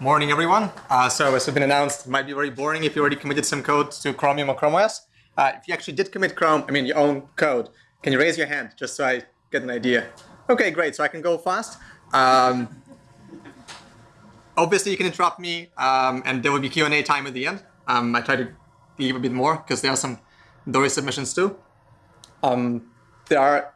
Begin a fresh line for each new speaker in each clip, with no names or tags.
Morning, everyone. Uh, so as has been announced, it might be very boring if you already committed some code to Chromium or Chrome OS. Uh, if you actually did commit Chrome, I mean your own code, can you raise your hand just so I get an idea? Okay, great. So I can go fast. Um, obviously, you can interrupt me, um, and there will be Q&A time at the end. Um, I try to leave a bit more because there are some Dory submissions too. Um, there are,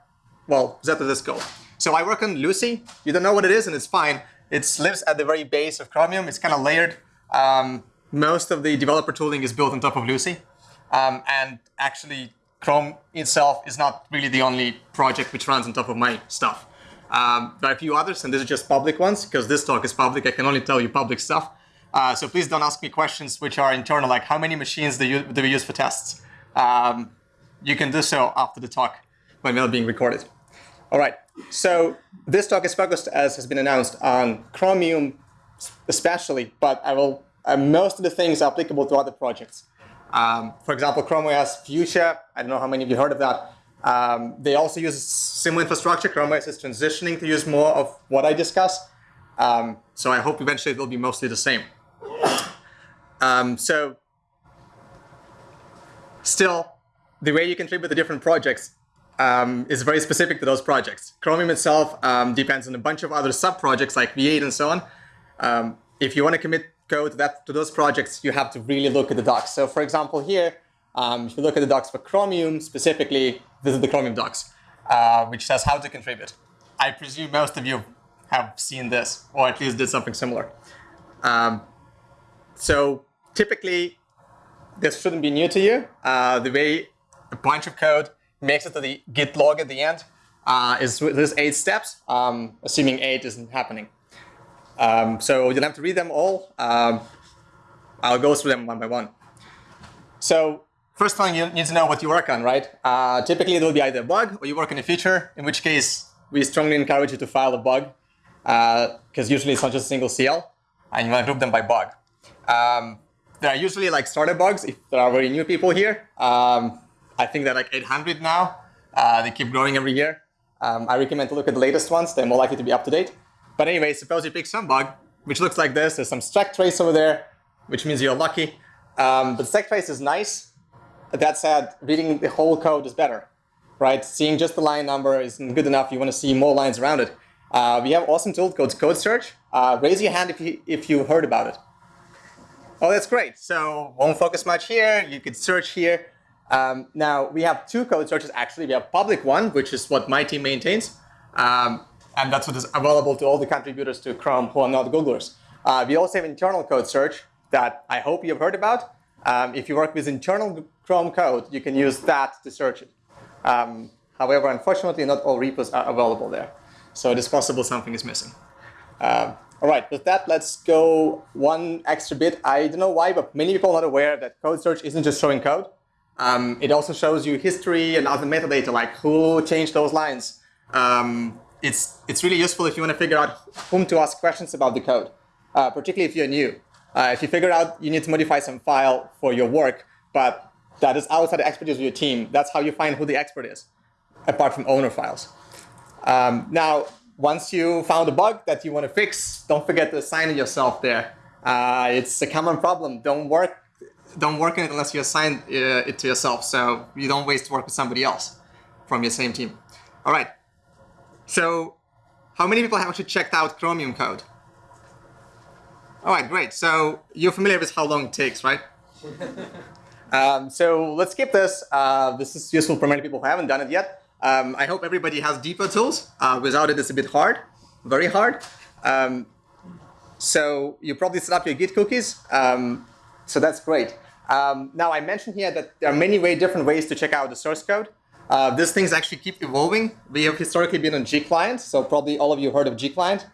well, let this go. So I work on LUCI. You don't know what it is, and it's fine. It lives at the very base of Chromium. It's kind of layered. Um, most of the developer tooling is built on top of LUCI. Um, and actually, Chrome itself is not really the only project which runs on top of my stuff. Um, there are a few others, and these are just public ones, because this talk is public. I can only tell you public stuff. Uh, so please don't ask me questions which are internal, like how many machines do, you, do we use for tests? Um, you can do so after the talk when we're being recorded. All right, so this talk is focused, as has been announced, on Chromium especially, but I will, uh, most of the things are applicable to other projects. Um, for example, Chrome OS Fuchsia, I don't know how many of you heard of that. Um, they also use similar infrastructure. Chrome OS is transitioning to use more of what I discuss. Um, so I hope eventually it will be mostly the same. Um, so still, the way you contribute to different projects um, is very specific to those projects. Chromium itself um, depends on a bunch of other sub-projects like V8 and so on. Um, if you want to commit code to, that, to those projects, you have to really look at the docs. So for example, here, um, if you look at the docs for Chromium specifically, this is the Chromium docs, uh, which says how to contribute. I presume most of you have seen this, or at least did something similar. Um, so typically, this shouldn't be new to you. Uh, the way a bunch of code makes it to the git log at the end uh, is this eight steps, um, assuming eight isn't happening. Um, so you'll have to read them all. Um, I'll go through them one by one. So first thing you need to know what you work on, right? Uh, typically it will be either a bug or you work on a feature, in which case we strongly encourage you to file a bug because uh, usually it's not just a single CL and you want to group them by bug. Um, there are usually like starter bugs if there are very new people here. Um, I think they're like 800 now. Uh, they keep growing every year. Um, I recommend to look at the latest ones. They're more likely to be up to date. But anyway, suppose you pick some bug, which looks like this. There's some stack trace over there, which means you're lucky. Um, but stack trace is nice. That said, reading the whole code is better, right? Seeing just the line number isn't good enough. You want to see more lines around it. Uh, we have awesome tool called Code Search. Uh, raise your hand if you, if you heard about it. Oh, that's great. So won't focus much here. You could search here. Um, now, we have two code searches, actually. We have public one, which is what my team maintains. Um, and that's what is available to all the contributors to Chrome who are not Googlers. Uh, we also have internal code search that I hope you've heard about. Um, if you work with internal Chrome code, you can use that to search it. Um, however, unfortunately, not all repos are available there. So it is possible something is missing. Uh, all right, with that, let's go one extra bit. I don't know why, but many people are not aware that code search isn't just showing code. Um, it also shows you history and other metadata, like who changed those lines. Um, it's, it's really useful if you want to figure out whom to ask questions about the code, uh, particularly if you're new. Uh, if you figure out you need to modify some file for your work, but that is outside the expertise of your team, that's how you find who the expert is, apart from owner files. Um, now, once you found a bug that you want to fix, don't forget to assign it yourself there. Uh, it's a common problem. Don't work don't work on it unless you assign uh, it to yourself. So you don't waste work with somebody else from your same team. All right. So how many people have actually checked out Chromium code? All right, great. So you're familiar with how long it takes, right? um, so let's skip this. Uh, this is useful for many people who haven't done it yet. Um, I hope everybody has depot_tools. Uh, without it, it's a bit hard, very hard. Um, so you probably set up your Git cookies. Um, so that's great. Um, now, I mentioned here that there are many way different ways to check out the source code. Uh, these things actually keep evolving. We have historically been on gclient, so probably all of you heard of gclient.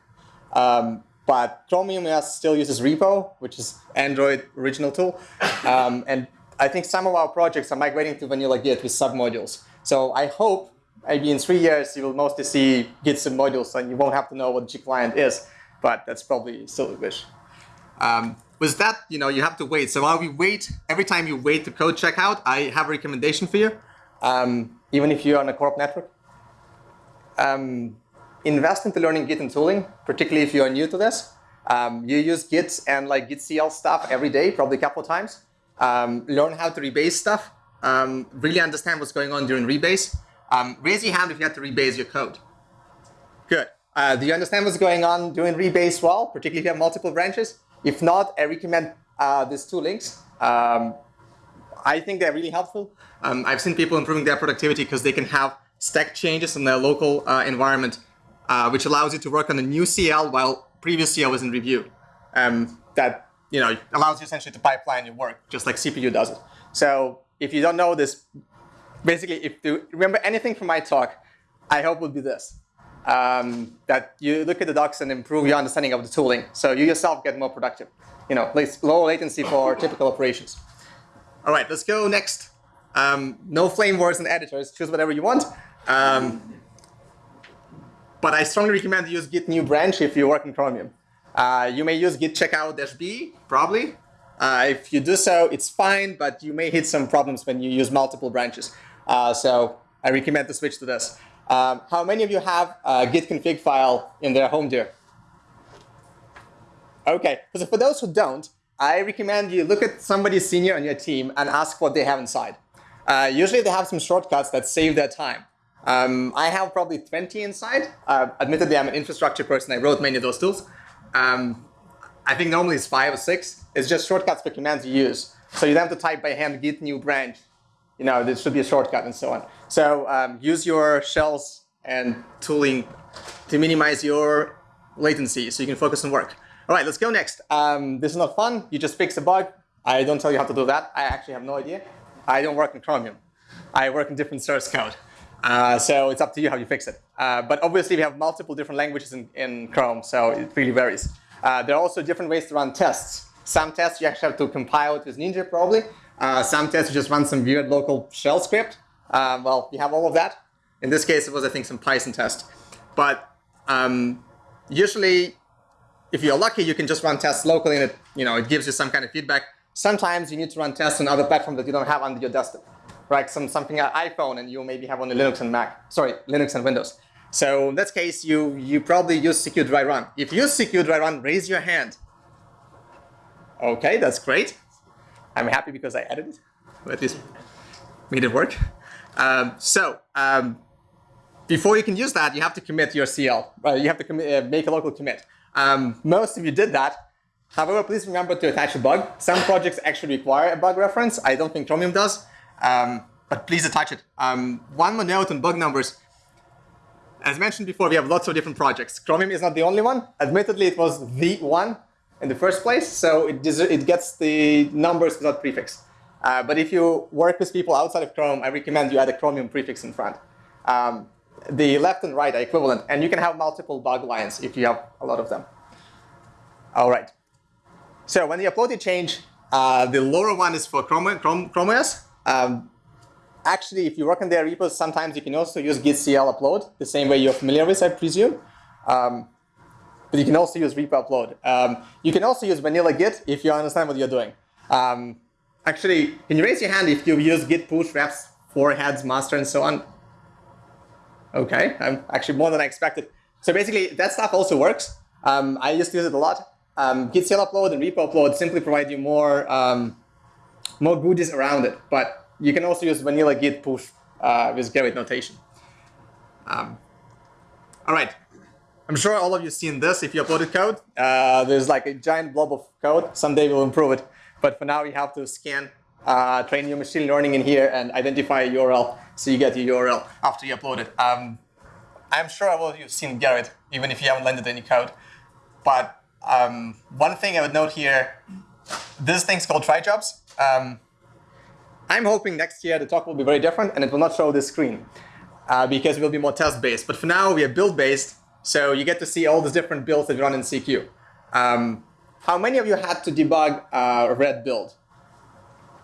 Um, but Chromium OS still uses repo, which is Android original tool. Um, and I think some of our projects are migrating to vanilla Git with submodules. So I hope maybe in three years you will mostly see Git submodules and you won't have to know what gclient is. But that's probably still a wish. Um, with that, you know, you have to wait. So while we wait, every time you wait to code checkout, I have a recommendation for you, um, even if you're on a corp network. Um, invest into learning Git and tooling, particularly if you are new to this. Um, you use Git and like Git CL stuff every day, probably a couple of times. Um, learn how to rebase stuff. Um, really understand what's going on during rebase. Um, raise your hand if you have to rebase your code. Good. Uh, do you understand what's going on during rebase well, particularly if you have multiple branches? If not, I recommend uh, these two links. Um, I think they're really helpful. Um, I've seen people improving their productivity because they can have stack changes in their local uh, environment, uh, which allows you to work on a new CL while previous CL was in review. Um, that you know allows you essentially to pipeline your work, just like CPU does it. So if you don't know this, basically, if you remember anything from my talk, I hope would be this. Um, that you look at the docs and improve your understanding of the tooling. So you yourself get more productive. You know, lower latency for typical operations. All right, let's go next. Um, no flame wars and editors. Choose whatever you want. Um, but I strongly recommend you use git new branch if you work in Chromium. Uh, you may use git checkout-b, probably. Uh, if you do so, it's fine, but you may hit some problems when you use multiple branches. Uh, so I recommend to switch to this. Um, how many of you have a git config file in their home dir? Okay, so for those who don't, I recommend you look at somebody senior on your team and ask what they have inside. Uh, usually they have some shortcuts that save their time. Um, I have probably 20 inside. Uh, admittedly, I'm an infrastructure person. I wrote many of those tools. Um, I think normally it's five or six. It's just shortcuts for commands you use. So you don't have to type by hand git new branch. You know, this should be a shortcut and so on. So um, use your shells and tooling to minimize your latency so you can focus on work. All right, let's go next. Um, this is not fun. You just fix a bug. I don't tell you how to do that. I actually have no idea. I don't work in Chromium. I work in different source code. Uh, so it's up to you how you fix it. Uh, but obviously, we have multiple different languages in, in Chrome, so it really varies. Uh, there are also different ways to run tests. Some tests you actually have to compile it with Ninja, probably. Uh, some tests you just run some weird local shell script. Uh, well, you have all of that. In this case, it was, I think, some Python test. But um, usually, if you're lucky, you can just run tests locally and it, you know, it gives you some kind of feedback. Sometimes you need to run tests on other platforms that you don't have under your desktop, right? Some, something on iPhone and you maybe have on Linux and Mac, sorry, Linux and Windows. So in that case, you, you probably use CQ dry run. If you use CQ dry run, raise your hand. Okay, that's great. I'm happy because I edited, it, at least made it work. Um, so um, before you can use that, you have to commit your CL. Uh, you have to commit, uh, make a local commit. Um, most of you did that. However, please remember to attach a bug. Some projects actually require a bug reference. I don't think Chromium does, um, but please attach it. Um, one more note on bug numbers. As mentioned before, we have lots of different projects. Chromium is not the only one. Admittedly, it was the one in the first place, so it, it gets the numbers without prefix. Uh, but if you work with people outside of Chrome, I recommend you add a Chromium prefix in front. Um, the left and right are equivalent, and you can have multiple bug lines if you have a lot of them. All right. So when you upload a change, uh, the lower one is for Chrome, Chrome, Chrome OS. Um, actually, if you work in their repos, sometimes you can also use git CL upload, the same way you're familiar with, I presume. Um, but you can also use repo upload. Um, you can also use vanilla git if you understand what you're doing. Um, actually, can you raise your hand if you use git push refs for heads, master, and so on? Okay, I'm actually more than I expected. So basically, that stuff also works. Um, I used to use it a lot. Um, git CL upload and repo upload simply provide you more um, more goodies around it. But you can also use vanilla git push uh, with Gerrit notation. Um, all right. I'm sure all of you seen this if you uploaded code. Uh, there's like a giant blob of code. Someday we'll improve it. But for now, you have to scan, uh, train your machine learning in here and identify a URL so you get your URL after you upload it. Um, I'm sure all of you have seen Gerrit, even if you haven't landed any code. But um, one thing I would note here, this thing's called try jobs. Um, I'm hoping next year the talk will be very different and it will not show this screen uh, because it will be more test-based. But for now, we are build-based, so you get to see all the different builds that run in CQ. Um, how many of you had to debug a red build?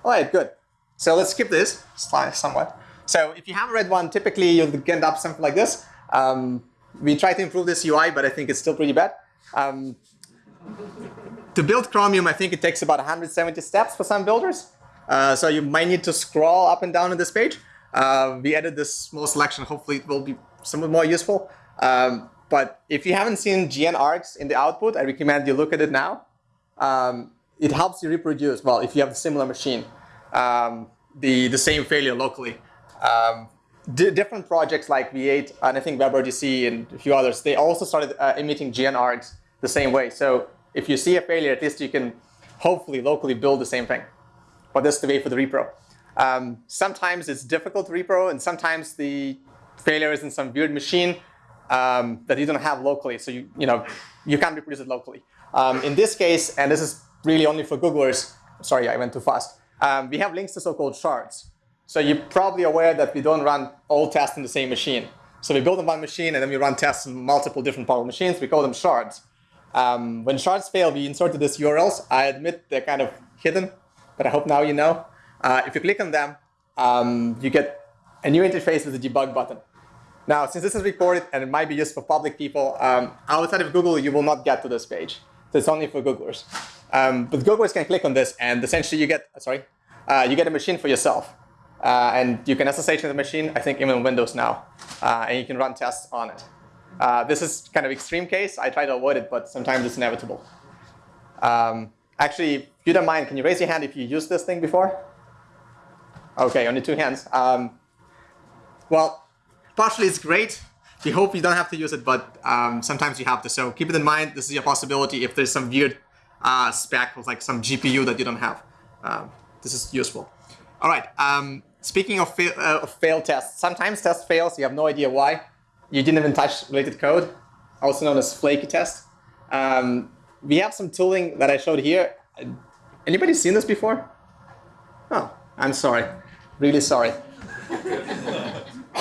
All right, good. So let's skip this somewhat. So if you have a red one, typically you'll end up something like this. Um, we try to improve this UI, but I think it's still pretty bad. Um, to build Chromium, I think it takes about 170 steps for some builders. Uh, so you might need to scroll up and down on this page. Uh, we added this small selection. Hopefully it will be somewhat more useful. Um, but if you haven't seen gnargs in the output, I recommend you look at it now. Um, it helps you reproduce, well, if you have a similar machine, um, the, the same failure locally. Um, different projects like V8 and I think WebRTC and a few others, they also started uh, emitting gnargs the same way. So if you see a failure, at least you can hopefully locally build the same thing. But that's the way for the repro. Um, sometimes it's difficult to repro, and sometimes the failure is in some weird machine um, that you don't have locally. So you, you know, you can't reproduce it locally. Um, in this case, and this is really only for Googlers, sorry, I went too fast. Um, we have links to so-called shards. So you're probably aware that we don't run all tests in the same machine. So we build on one machine and then we run tests on multiple different power machines. We call them shards. Um, when shards fail, we inserted these URLs. I admit they're kind of hidden, but I hope now you know. Uh, if you click on them, um, you get a new interface with a debug button. Now, since this is recorded and it might be used for public people, um, outside of Google, you will not get to this page. So it's only for Googlers. Um, but Googlers can click on this, and essentially you get, sorry, uh, you get a machine for yourself. Uh, and you can SSH to the machine, I think even Windows now, uh, and you can run tests on it. Uh, this is kind of extreme case. I try to avoid it, but sometimes it's inevitable. Um, actually, if you don't mind, can you raise your hand if you used this thing before? OK, only two hands. Um, well, partially it's great. We hope you don't have to use it, but um, sometimes you have to. So keep it in mind. This is a possibility if there's some weird uh, spec with like some GPU that you don't have. Um, this is useful. All right. Um, speaking of, fa uh, of failed tests, sometimes test fails. You have no idea why you didn't even touch related code, also known as flaky test. Um, we have some tooling that I showed here. Anybody seen this before? Oh, I'm sorry. Really sorry.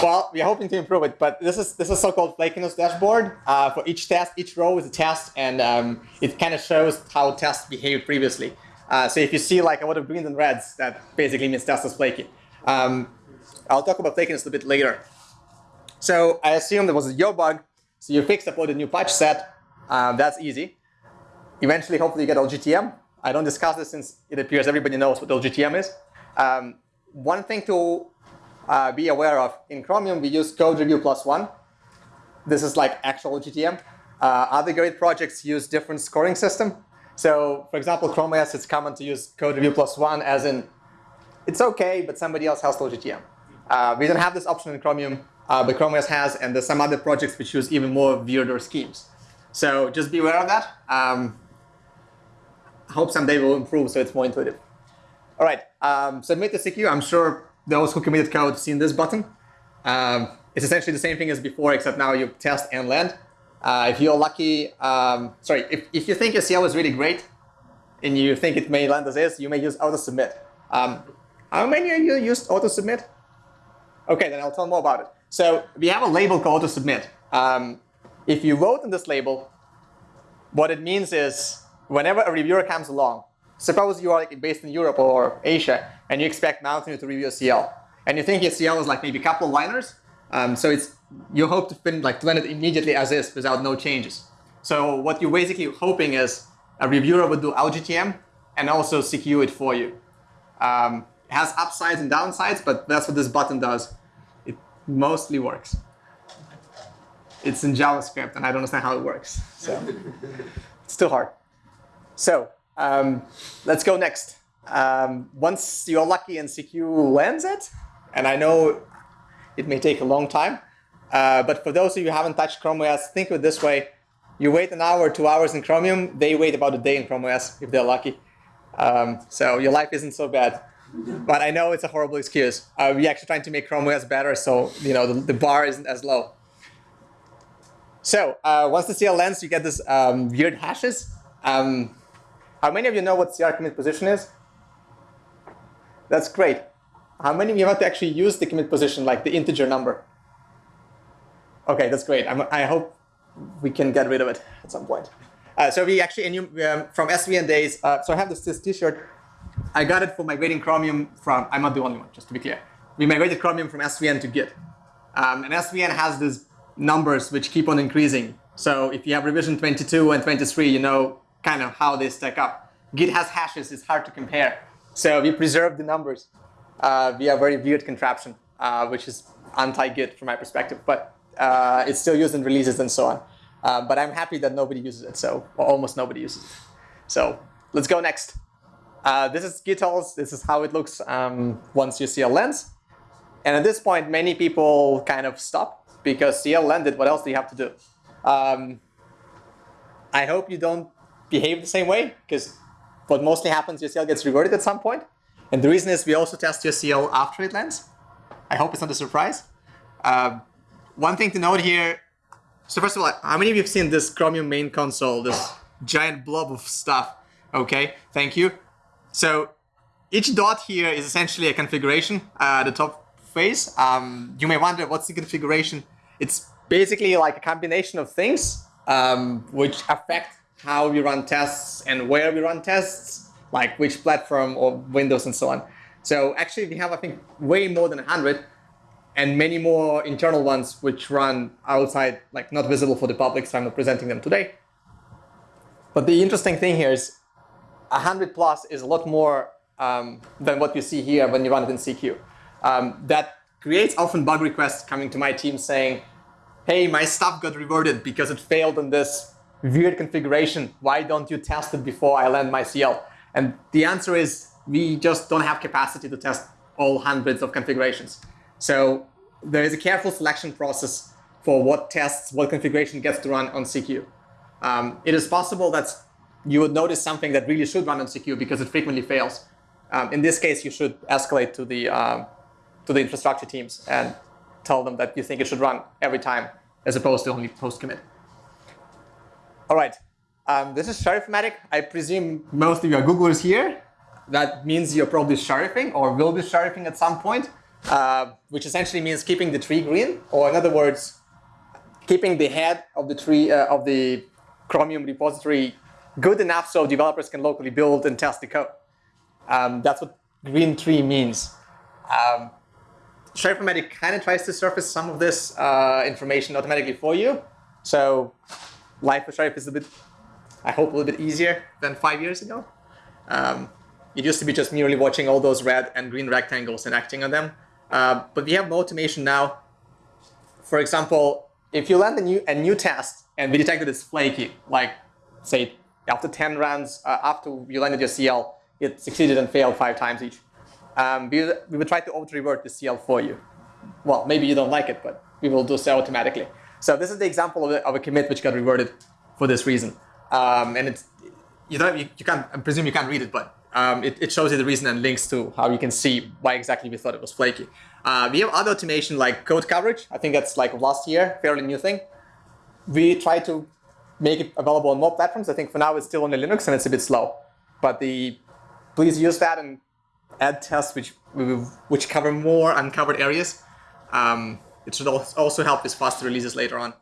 well, we're hoping to improve it, but this is this is so-called flakiness dashboard. Uh, for each test, each row is a test, and um, it kind of shows how tests behaved previously. Uh, so if you see like a lot of greens and reds, that basically means test is flaky. Um, I'll talk about flakiness a bit later. So I assume there was a yo bug. So you fix, upload a new patch set. Um, that's easy. Eventually, hopefully, you get LGTM. I don't discuss this since it appears everybody knows what LGTM is. Um, one thing to uh, be aware of, in Chromium, we use code review plus one. This is like actual LGTM. Uh, other great projects use different scoring system. So for example, Chrome OS, it's common to use code review plus one as in, it's OK, but somebody else has LGTM. Uh, we don't have this option in Chromium uh, but Chrome OS has, and there's some other projects which use even more weirder schemes. So just be aware of that. Um, hope someday we'll improve so it's more intuitive. All right, um, submit the CQ. I'm sure those who committed code seen this button. Um, it's essentially the same thing as before, except now you test and land. Uh, if you're lucky, um, sorry, if, if you think your CL is really great and you think it may land as is, you may use auto submit. Um, how many of you used auto submit? OK, then I'll tell more about it. So we have a label called to submit. Um, if you vote in this label, what it means is whenever a reviewer comes along, suppose you are like based in Europe or Asia, and you expect Mountain to review a CL, and you think your CL is like maybe a couple of liners, um, so it's you hope to fin like to run it immediately as is without no changes. So what you're basically hoping is a reviewer would do LGTM and also CQ it for you. Um, it has upsides and downsides, but that's what this button does It mostly works. It's in JavaScript, and I don't understand how it works. So it's too hard. So um, let's go next. Um, once you're lucky and CQ lands it, and I know it may take a long time, uh, but for those of you who haven't touched Chrome OS, think of it this way. You wait an hour, two hours in Chromium, they wait about a day in Chrome OS if they're lucky. Um, so your life isn't so bad but I know it's a horrible excuse. Uh, we're actually trying to make Chrome OS better, so you know the, the bar isn't as low. So uh, once the CL lands, you get this um, weird hashes. Um, how many of you know what CR commit position is? That's great. How many of you want to actually use the commit position, like the integer number? OK, that's great. I'm, i hope we can get rid of it at some point. Uh, so we actually, um, from SVN days, uh, so I have this, this t-shirt I got it for migrating Chromium from, I'm not the only one, just to be clear. We migrated Chromium from SVN to Git. Um, and SVN has these numbers which keep on increasing. So if you have revision 22 and 23, you know kind of how they stack up. Git has hashes, it's hard to compare. So we preserve the numbers uh, via a very weird contraption, uh, which is anti-Git from my perspective, but uh, it's still used in releases and so on. Uh, but I'm happy that nobody uses it, so almost nobody uses it. So let's go next. Uh, this is Gitiles. This is how it looks um, once a lens. And at this point, many people kind of stop because CL landed. What else do you have to do? Um, I hope you don't behave the same way because what mostly happens, your CL gets reverted at some point. And the reason is we also test your CL after it lands. I hope it's not a surprise. Uh, one thing to note here, so first of all, how many of you have seen this Chromium main console, this giant blob of stuff? Okay, thank you. So each dot here is essentially a configuration, uh, the top face. Um, you may wonder what's the configuration? It's basically like a combination of things um, which affect how we run tests and where we run tests, like which platform or Windows and so on. So actually we have, I think, way more than 100 and many more internal ones which run outside, like not visible for the public, so I'm not presenting them today. But the interesting thing here is 100 plus is a lot more um, than what you see here when you run it in CQ. Um, that creates often bug requests coming to my team saying, hey, my stuff got reverted because it failed in this weird configuration. Why don't you test it before I land my CL? And the answer is we just don't have capacity to test all hundreds of configurations. So there is a careful selection process for what tests, what configuration gets to run on CQ. Um, it is possible that you would notice something that really should run on CQ because it frequently fails. Um, in this case, you should escalate to the um, to the infrastructure teams and tell them that you think it should run every time as opposed to only post commit. All right, um, this is Sheriff-o-Matic. I presume most of you are Googlers here. That means you're probably sheriffing or will be sheriffing at some point, uh, which essentially means keeping the tree green, or in other words, keeping the head of the tree uh, of the Chromium repository good enough so developers can locally build and test the code. Um, that's what green tree means. Um, Sheriff-o-Matic kind of tries to surface some of this uh, information automatically for you. So life for Sheriff is a bit, I hope, a little bit easier than five years ago. Um, it used to be just merely watching all those red and green rectangles and acting on them. Uh, but we have more automation now. For example, if you land a new, a new test and we detect that it's flaky, like say after 10 runs, uh, after you landed your CL, it succeeded and failed five times each. Um, we, we will try to auto-revert the CL for you. Well, maybe you don't like it, but we will do so automatically. So this is the example of a, of a commit which got reverted for this reason. Um, and it's, you don't, you, you, can't, I presume you can't read it, but um, it, it, shows you the reason and links to how you can see why exactly we thought it was flaky. Uh, we have other automation like code coverage. I think that's like last year, fairly new thing. We try to make it available on more platforms. I think for now it's still on the Linux and it's a bit slow. But the please use that and add tests which which cover more uncovered areas. Um, it should also help with faster releases later on.